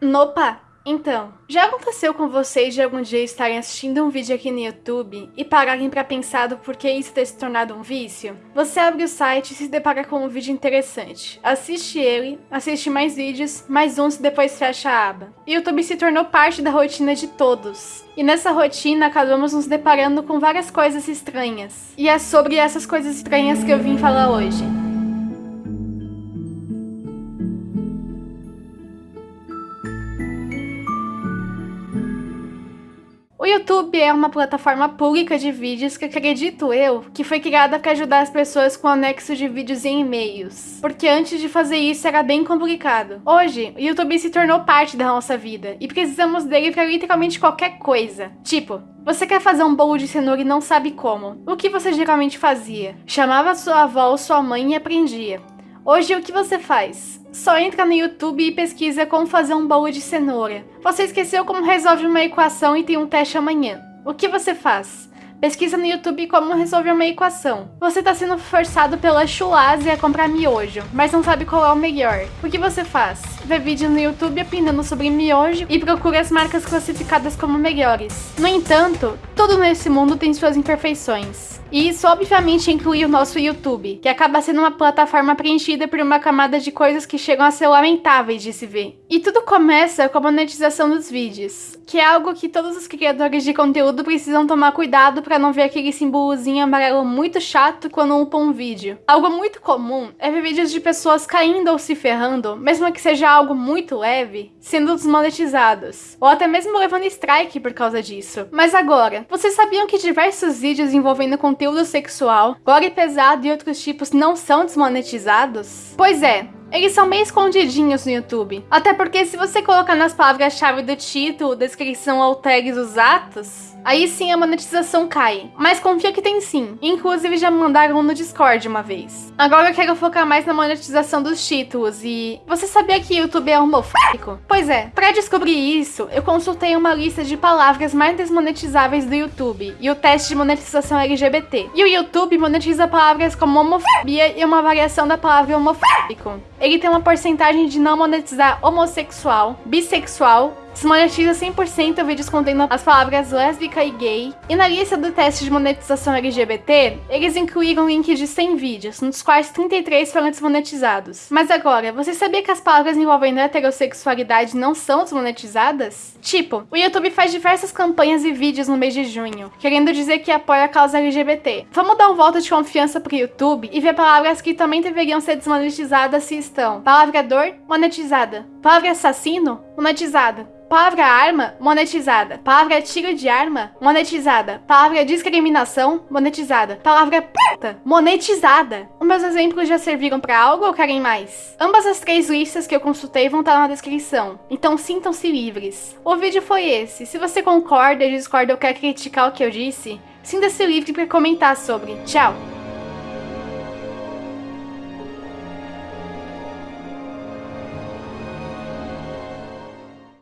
Nopa! Então, já aconteceu com vocês de algum dia estarem assistindo um vídeo aqui no YouTube e pararem pra pensar do porquê isso ter se tornado um vício? Você abre o site e se depara com um vídeo interessante. Assiste ele, assiste mais vídeos, mais uns e depois fecha a aba. O YouTube se tornou parte da rotina de todos. E nessa rotina acabamos nos deparando com várias coisas estranhas. E é sobre essas coisas estranhas que eu vim falar hoje. YouTube é uma plataforma pública de vídeos que acredito eu que foi criada para ajudar as pessoas com anexo de vídeos em e-mails. Porque antes de fazer isso era bem complicado. Hoje, o YouTube se tornou parte da nossa vida e precisamos dele para literalmente qualquer coisa. Tipo, você quer fazer um bolo de cenoura e não sabe como. O que você geralmente fazia? Chamava sua avó ou sua mãe e aprendia. Hoje, o que você faz? Só entra no YouTube e pesquisa como fazer um bolo de cenoura. Você esqueceu como resolve uma equação e tem um teste amanhã. O que você faz? Pesquisa no YouTube como resolver uma equação. Você está sendo forçado pela Chulase a comprar miojo, mas não sabe qual é o melhor. O que você faz? Vê vídeo no YouTube opinando sobre miojo e procura as marcas classificadas como melhores. No entanto, tudo nesse mundo tem suas imperfeições. E isso obviamente inclui o nosso YouTube, que acaba sendo uma plataforma preenchida por uma camada de coisas que chegam a ser lamentáveis de se ver. E tudo começa com a monetização dos vídeos, que é algo que todos os criadores de conteúdo precisam tomar cuidado para não ver aquele símbolozinho amarelo muito chato quando upam um vídeo. Algo muito comum é ver vídeos de pessoas caindo ou se ferrando, mesmo que seja algo muito leve, sendo desmonetizados, ou até mesmo levando strike por causa disso. Mas agora, vocês sabiam que diversos vídeos envolvendo conteúdo conteúdo sexual, gore pesado e outros tipos não são desmonetizados? Pois é, eles são bem escondidinhos no YouTube. Até porque se você colocar nas palavras-chave do título, descrição ou tags os atos, Aí sim a monetização cai. Mas confia que tem sim. Inclusive já mandaram no Discord uma vez. Agora eu quero focar mais na monetização dos títulos e... Você sabia que YouTube é homofóbico? Pois é, para descobrir isso, eu consultei uma lista de palavras mais desmonetizáveis do YouTube e o teste de monetização LGBT. E o YouTube monetiza palavras como homofobia e uma variação da palavra homofóbico. Ele tem uma porcentagem de não monetizar homossexual, bissexual, Desmonetiza 100% vídeos contendo as palavras lésbica e gay. E na lista do teste de monetização LGBT, eles incluíram links de 100 vídeos, nos quais 33 foram desmonetizados. Mas agora, você sabia que as palavras envolvendo heterossexualidade não são desmonetizadas? Tipo, o YouTube faz diversas campanhas e vídeos no mês de junho, querendo dizer que apoia a causa LGBT. Vamos dar um voto de confiança pro YouTube e ver palavras que também deveriam ser desmonetizadas se estão. Palavra dor, monetizada. Palavra assassino, monetizada. Palavra arma, monetizada. Palavra tiro de arma, monetizada. Palavra discriminação, monetizada. Palavra puta, monetizada. Meus exemplos já serviram para algo ou querem mais? Ambas as três listas que eu consultei vão estar na descrição, então sintam-se livres. O vídeo foi esse. Se você concorda, discorda ou quer criticar o que eu disse, sinta-se livre para comentar sobre. Tchau!